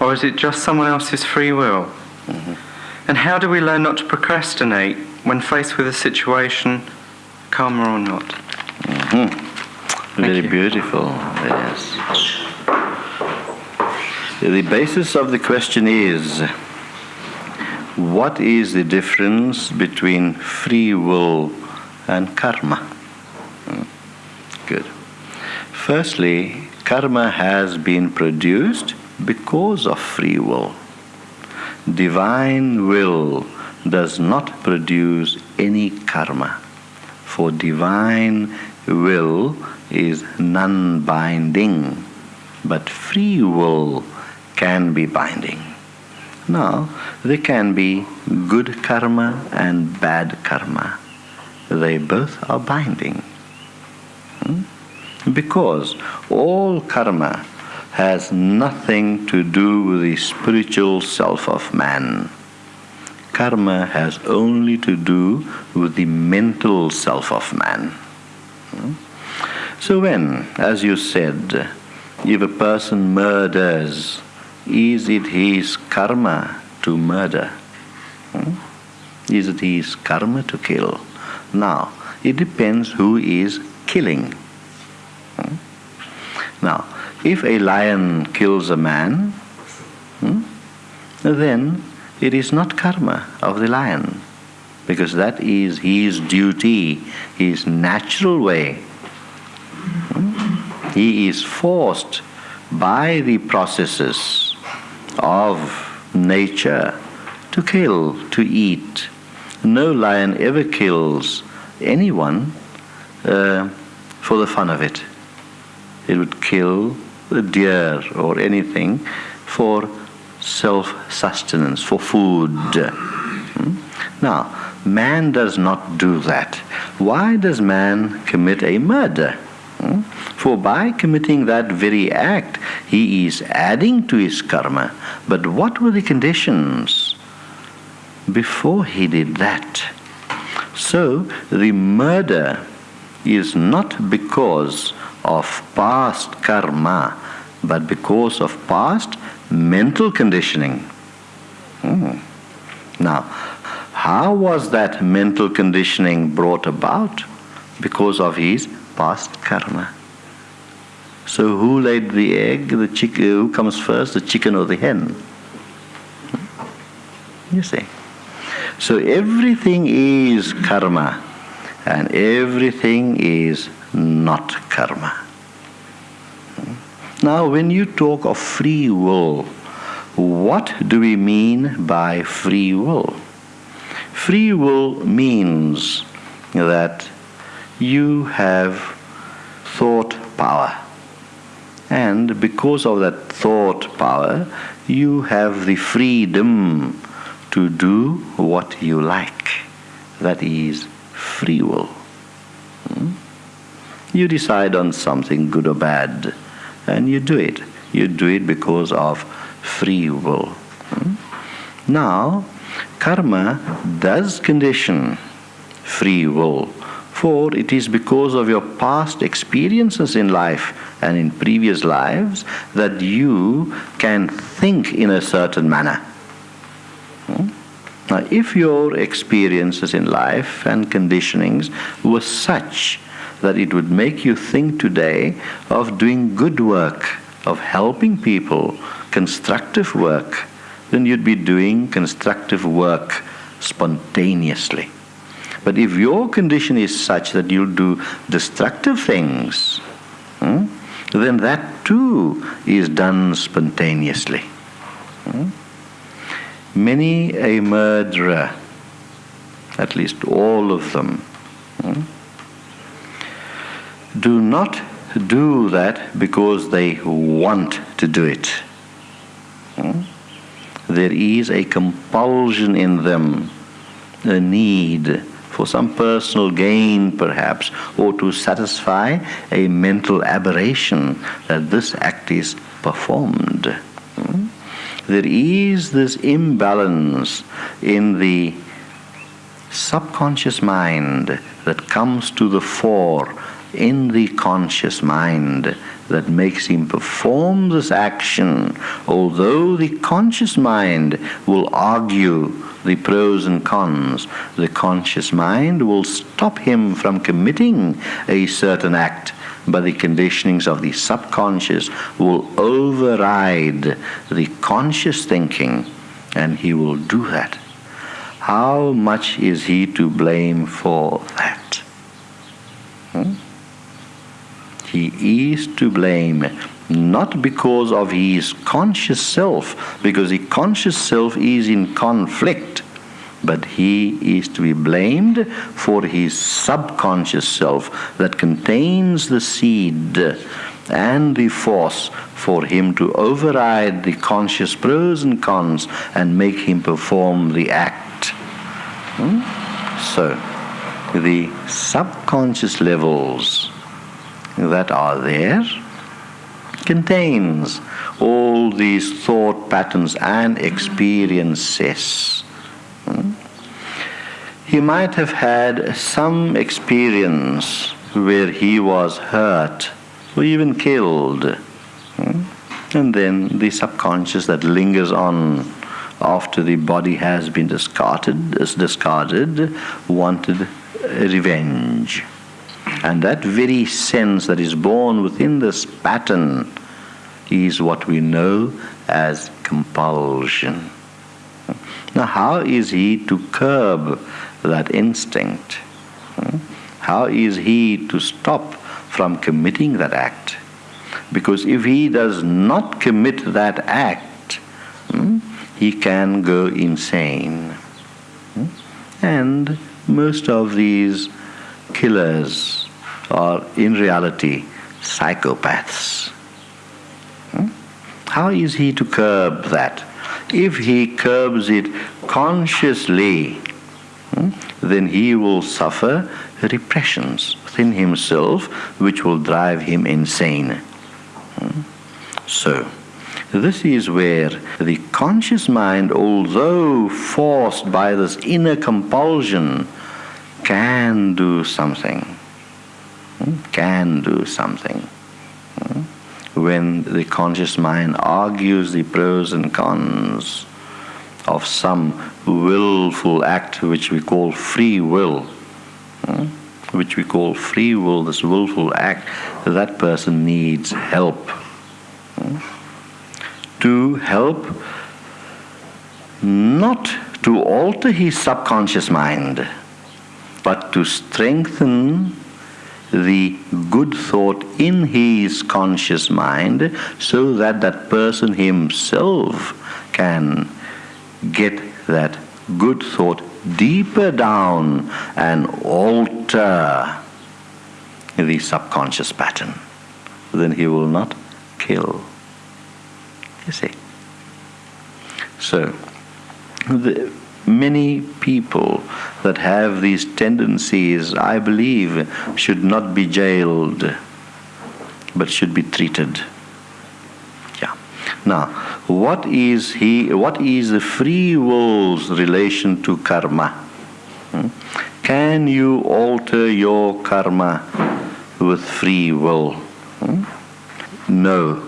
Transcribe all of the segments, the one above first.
Or is it just someone else's free will? Mm-hmm. And how do we learn not to procrastinate when faced with a situation, karma or not? Mm-hmm. Very you. beautiful, yes. The basis of the question is what is the difference between free will and karma? Hmm. Good. Firstly, karma has been produced because of free will. Divine will does not produce any karma, for divine will is non binding, but free will can be binding. Now, there can be good karma and bad karma. They both are binding. Hmm? Because all karma has nothing to do with the spiritual self of man. Karma has only to do with the mental self of man. Hmm? So, when, as you said, if a person murders, is it his karma to murder? Hmm? Is it his karma to kill? Now, it depends who is killing. Hmm? Now, if a lion kills a man, hmm, then it is not karma of the lion, because that is his duty, his natural way. Hmm? He is forced by the processes of nature to kill, to eat. No lion ever kills anyone uh, for the fun of it. It would kill deer or anything for self sustenance, for food. Hmm? Now, man does not do that. Why does man commit a murder? Hmm? For by committing that very act, he is adding to his karma. But what were the conditions before he did that? So the murder is not because of past karma, but because of past mental conditioning. Hmm. Now, how was that mental conditioning brought about? Because of his past karma. So who laid the egg? The chick- who comes first, the chicken or the hen? You see. So everything is karma and everything is not karma. Now, when you talk of free will, what do we mean by free will? Free will means that you have thought power. And because of that thought power, you have the freedom to do what you like. That is free will. Hmm? You decide on something good or bad, and you do it. You do it because of free will. Hmm? Now, karma does condition free will for it is because of your past experiences in life and in previous lives that you can think in a certain manner. Hmm? Now, if your experiences in life and conditionings were such that it would make you think today of doing good work, of helping people, constructive work, then you'd be doing constructive work spontaneously. But if your condition is such that you'll do destructive things, hmm, then that too is done spontaneously. Hmm? Many a murderer, at least all of them, hmm, do not do that because they want to do it. Hmm? There is a compulsion in them, a need for some personal gain perhaps, or to satisfy a mental aberration that this act is performed. Hmm? There is this imbalance in the subconscious mind that comes to the fore in the conscious mind that makes him perform this action, although the conscious mind will argue the pros and cons, the conscious mind will stop him from committing a certain act, but the conditionings of the subconscious will override the conscious thinking, and he will do that. How much is he to blame for that? Hmm? He is to blame not because of his conscious self, because the conscious self is in conflict, but he is to be blamed for his subconscious self that contains the seed and the force for him to override the conscious pros and cons and make him perform the act. Hmm? So, the subconscious levels that are there contains all these thought patterns and experiences. Hmm? He might have had some experience where he was hurt or even killed. Hmm? And then the subconscious that lingers on after the body has been discarded, is discarded wanted revenge. And that very sense that is born within this pattern is what we know as compulsion. Now, how is he to curb that instinct? How is he to stop from committing that act? Because if he does not commit that act, hmm, he can go insane. Hmm? And most of these killers are in reality psychopaths. Hmm? How is he to curb that? If he curbs it consciously, hmm, then he will suffer repressions within himself which will drive him insane. Hmm? So, this is where the conscious mind, although forced by this inner compulsion, can do something. Hmm? Can do something. Hmm? When the conscious mind argues the pros and cons of some willful act which we call free will, hmm? which we call free will, this willful act, that person needs help. To help not to alter his subconscious mind but to strengthen the good thought in his conscious mind so that that person himself can get that good thought deeper down and alter the subconscious pattern. Then he will not kill. You see? So, the, many people that have these tendencies, I believe, should not be jailed, but should be treated. Yeah. Now, what is he? What is the free will's relation to karma? Hmm? Can you alter your karma with free will? Hmm? No.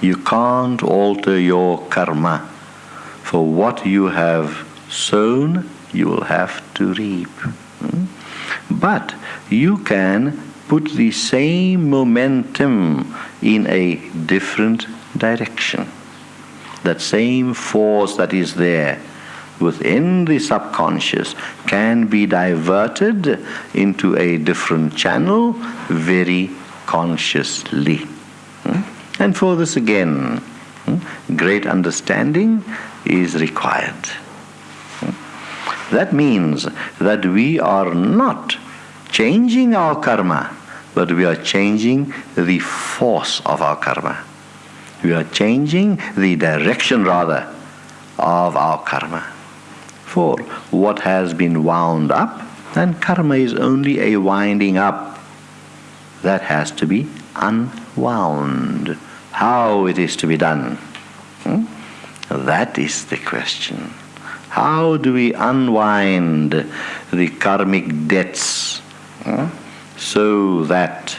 You can't alter your karma for what you have sown, you will have to reap. Hmm? But you can put the same momentum in a different direction. That same force that is there within the subconscious can be diverted into a different channel very consciously. Hmm? And for this again, hmm, great understanding is required. That means that we are not changing our karma, but we are changing the force of our karma. We are changing the direction, rather, of our karma. For what has been wound up, then karma is only a winding up. That has to be unwound. How it is to be done? That is the question. How do we unwind the karmic debts so that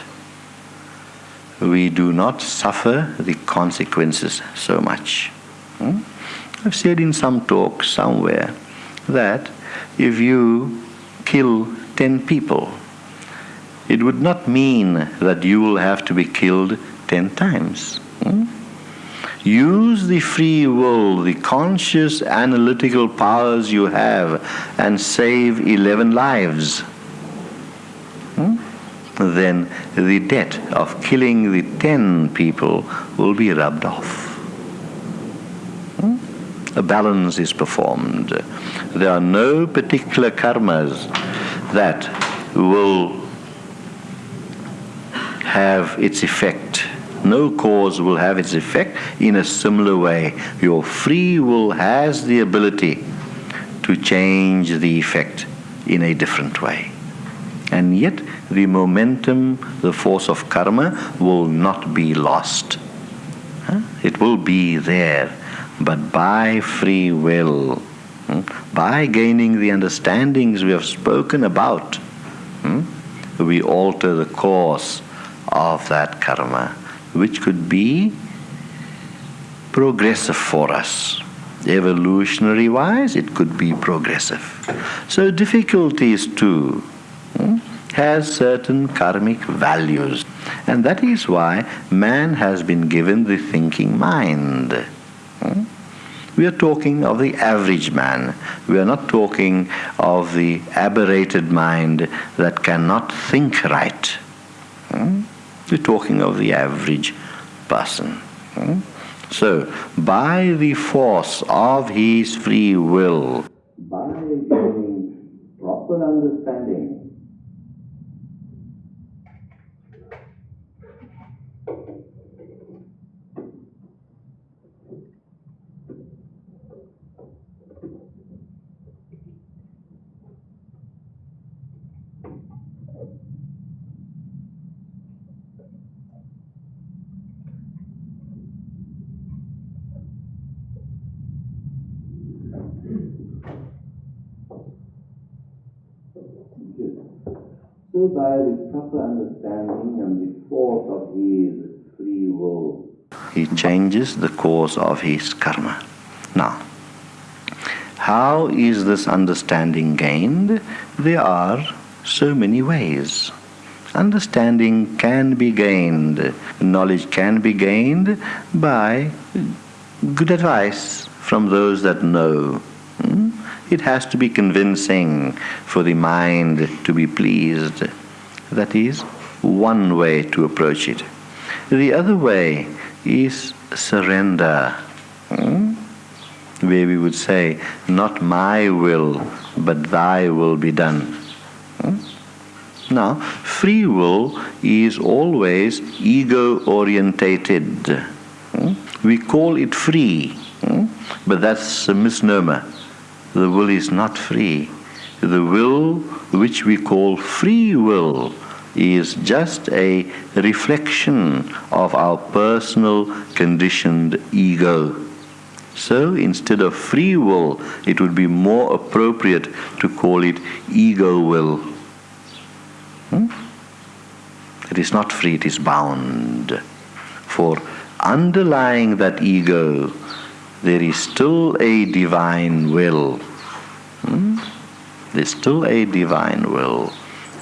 we do not suffer the consequences so much. Hmm? I've said in some talk somewhere that if you kill 10 people, it would not mean that you will have to be killed 10 times. Hmm? Use the free will, the conscious analytical powers you have, and save 11 lives. Hmm? Then the debt of killing the 10 people will be rubbed off. Hmm? A balance is performed. There are no particular karmas that will have its effect no cause will have its effect in a similar way. Your free will has the ability to change the effect in a different way. And yet, the momentum, the force of karma will not be lost. It will be there, but by free will, hmm, by gaining the understandings we have spoken about, hmm, we alter the course of that karma which could be progressive for us. Evolutionary wise, it could be progressive. So, difficulties too hmm, has certain karmic values, and that is why man has been given the thinking mind. Hmm. We are talking of the average man. We are not talking of the aberrated mind that cannot think right. Hmm. We're talking of the average person. Hmm? So, by the force of his free will, by gaining proper understanding So by the proper understanding and the force of his free will, he changes the course of his karma. Now, how is this understanding gained? There are so many ways. Understanding can be gained, knowledge can be gained by good advice from those that know. Hmm? It has to be convincing for the mind to be pleased. That is one way to approach it. The other way is surrender, hmm? where we would say, Not my will, but thy will be done. Hmm? Now, free will is always ego orientated. Hmm? We call it free, hmm? but that's a misnomer the will is not free. The will, which we call free will, is just a reflection of our personal conditioned ego. So instead of free will, it would be more appropriate to call it ego will. Hmm? It is not free, it is bound. For underlying that ego there is still a divine will. Hmm? There's still a divine will.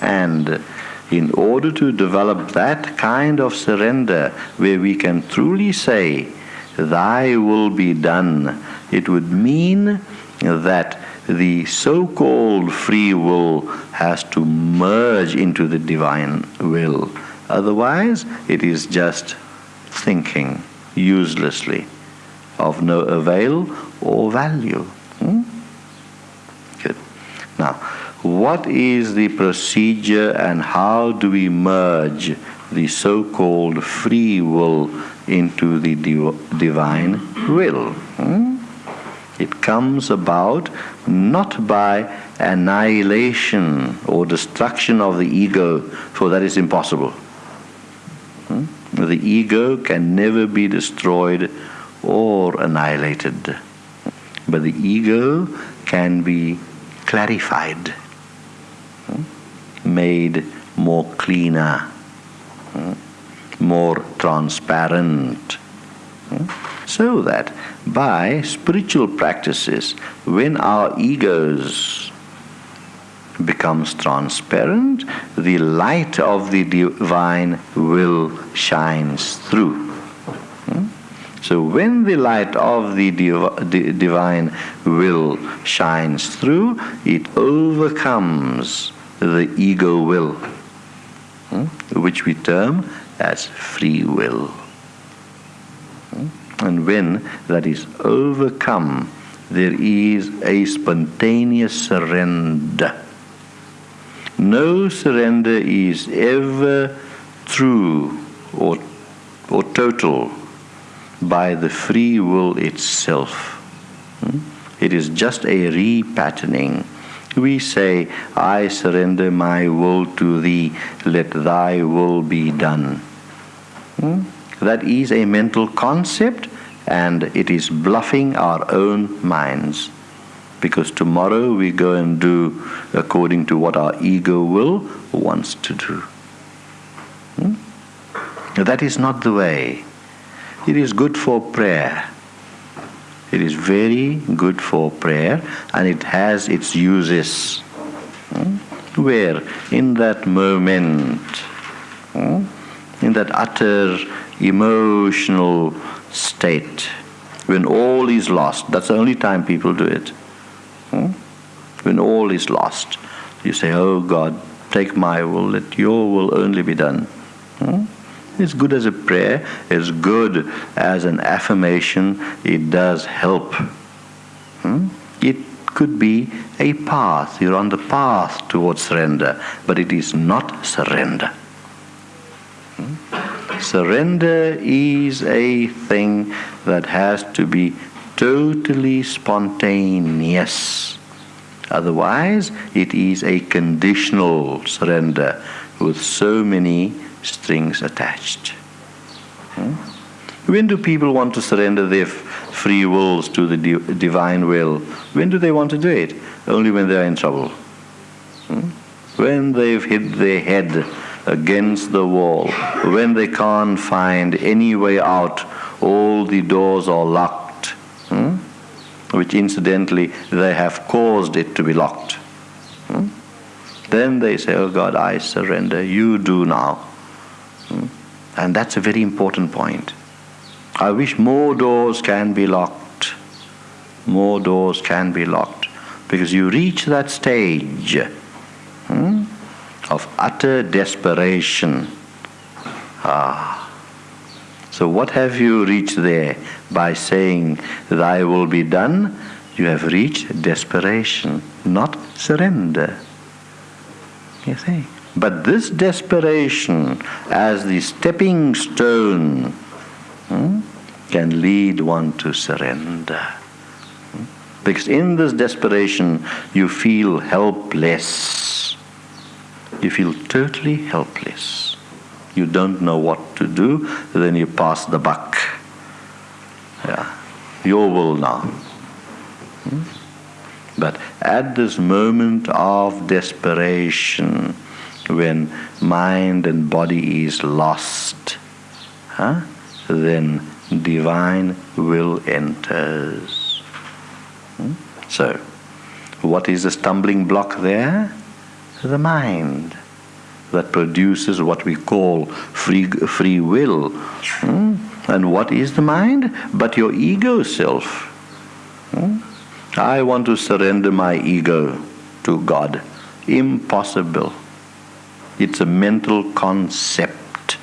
And in order to develop that kind of surrender where we can truly say, Thy will be done, it would mean that the so called free will has to merge into the divine will. Otherwise, it is just thinking uselessly of no avail or value. Hmm? Good. Now, what is the procedure and how do we merge the so called free will into the div- divine will? Hmm? It comes about not by annihilation or destruction of the ego, for that is impossible. Hmm? The ego can never be destroyed or annihilated. But the ego can be clarified, hmm, made more cleaner, hmm, more transparent. Hmm? So that by spiritual practices, when our egos becomes transparent, the light of the divine will shines through. So when the light of the div- divine will shines through, it overcomes the ego will, hmm? which we term as free will. Hmm? And when that is overcome, there is a spontaneous surrender no surrender is ever true or, or total by the free will itself. Hmm? It is just a repatterning. We say, I surrender my will to thee, let thy will be done. Hmm? That is a mental concept and it is bluffing our own minds because tomorrow we go and do according to what our ego will wants to do. Hmm? That is not the way. It is good for prayer. It is very good for prayer and it has its uses. Hmm? Where in that moment, hmm? in that utter emotional state, when all is lost, that's the only time people do it. Hmm? When all is lost, you say, Oh God, take my will, let your will only be done. Hmm? It's good as a prayer, it's good as an affirmation, it does help. Hmm? It could be a path, you're on the path towards surrender, but it is not surrender. Hmm? Surrender is a thing that has to be totally spontaneous. Otherwise, it is a conditional surrender with so many strings attached. Hmm? When do people want to surrender their free wills to the divine will? When do they want to do it? Only when they're in trouble. Hmm? When they've hit their head against the wall, when they can't find any way out, all the doors are locked hmm? which incidentally they have caused it to be locked. Hmm? Then they say, Oh God, I surrender, you do now. And that's a very important point. I wish more doors can be locked. More doors can be locked. Because you reach that stage hmm, of utter desperation. Ah. So, what have you reached there? by saying, Thy will be done, you have reached desperation, not surrender. You see? But this desperation, as the stepping stone, hmm, can lead one to surrender. Hmm? Because in this desperation, you feel helpless. You feel totally helpless. You don't know what to do, then you pass the buck. Yeah. Your will now. Hmm? But at this moment of desperation, when mind and body is lost, huh, then divine will enters. Hmm? So, what is the stumbling block there? The mind that produces what we call free, free will. Hmm? And what is the mind? But your ego self. Hmm? I want to surrender my ego to God. Impossible. It's a mental concept.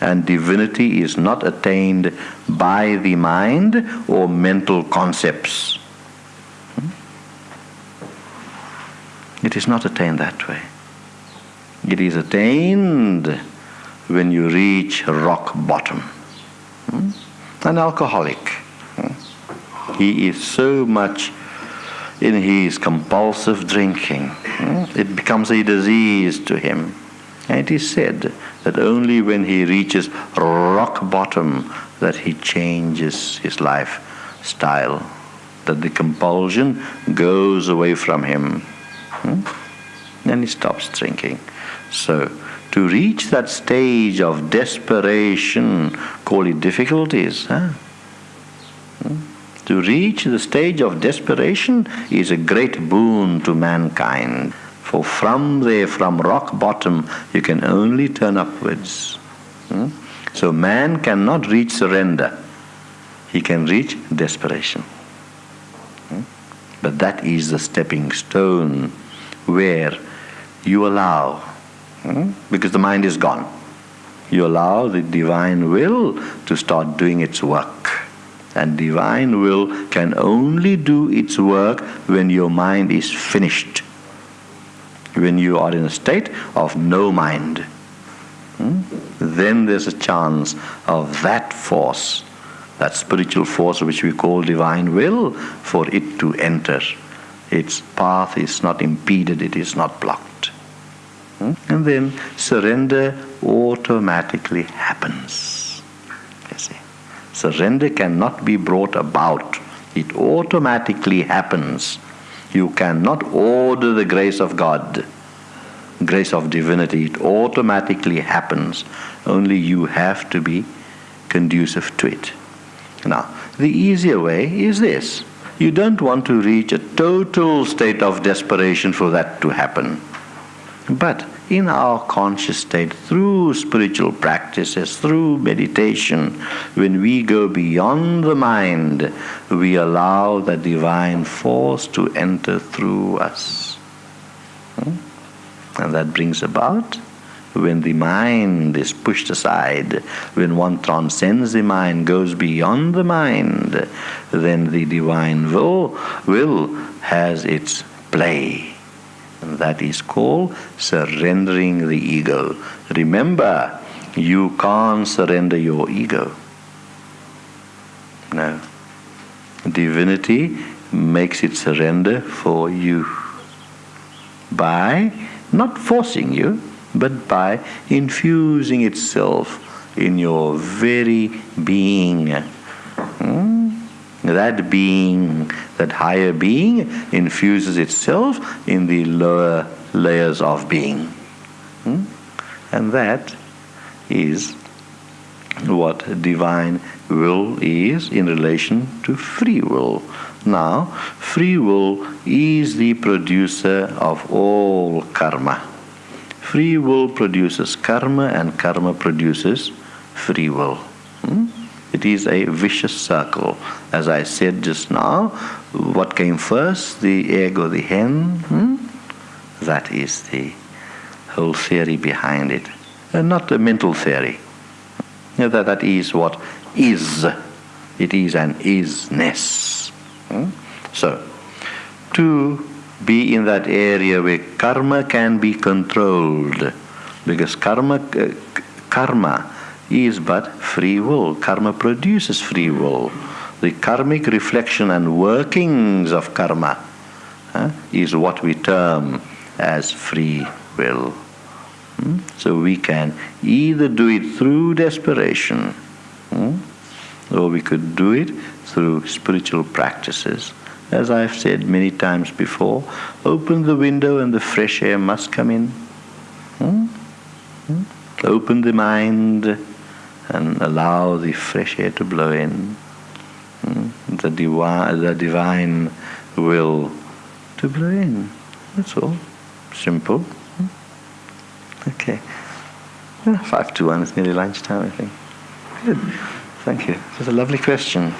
And divinity is not attained by the mind or mental concepts. Hmm? It is not attained that way. It is attained when you reach rock bottom. Hmm? An alcoholic. Hmm? He is so much in his compulsive drinking. Hmm? It becomes a disease to him. And it is said that only when he reaches rock bottom that he changes his lifestyle, that the compulsion goes away from him. And he stops drinking. So, to reach that stage of desperation, call it difficulties. Huh? To reach the stage of desperation is a great boon to mankind. For from there, from rock bottom, you can only turn upwards. Hmm? So man cannot reach surrender. He can reach desperation. Hmm? But that is the stepping stone where you allow, hmm? because the mind is gone, you allow the divine will to start doing its work. And divine will can only do its work when your mind is finished, when you are in a state of no mind. Hmm? Then there's a chance of that force, that spiritual force which we call divine will, for it to enter. Its path is not impeded, it is not blocked. Hmm? And then surrender automatically happens. Surrender cannot be brought about, it automatically happens. You cannot order the grace of God, grace of divinity, it automatically happens. Only you have to be conducive to it. Now, the easier way is this you don't want to reach a total state of desperation for that to happen. But in our conscious state, through spiritual practices, through meditation, when we go beyond the mind, we allow the divine force to enter through us. Hmm? And that brings about when the mind is pushed aside, when one transcends the mind, goes beyond the mind, then the divine will, will has its play. That is called surrendering the ego. Remember, you can't surrender your ego. No. Divinity makes it surrender for you by not forcing you, but by infusing itself in your very being. Hmm? That being, that higher being, infuses itself in the lower layers of being. Hmm? And that is what divine will is in relation to free will. Now, free will is the producer of all karma. Free will produces karma, and karma produces free will. Hmm? It is a vicious circle. As I said just now, what came first, the egg or the hen? Hmm? That is the whole theory behind it, and not a mental theory. That, that is what is. It is an isness. Hmm? So, to be in that area where karma can be controlled, because karma, uh, karma is but free will. Karma produces free will. The karmic reflection and workings of karma uh, is what we term as free will. Hmm? So we can either do it through desperation, hmm? or we could do it through spiritual practices. As I've said many times before, open the window and the fresh air must come in. Hmm? Open the mind and allow the fresh air to blow in. Hmm? The, divi- the divine will to blow in. That's all. Simple. Hmm? Okay. Five to one, it's nearly lunchtime, I think. Good. Thank you. It's a lovely question.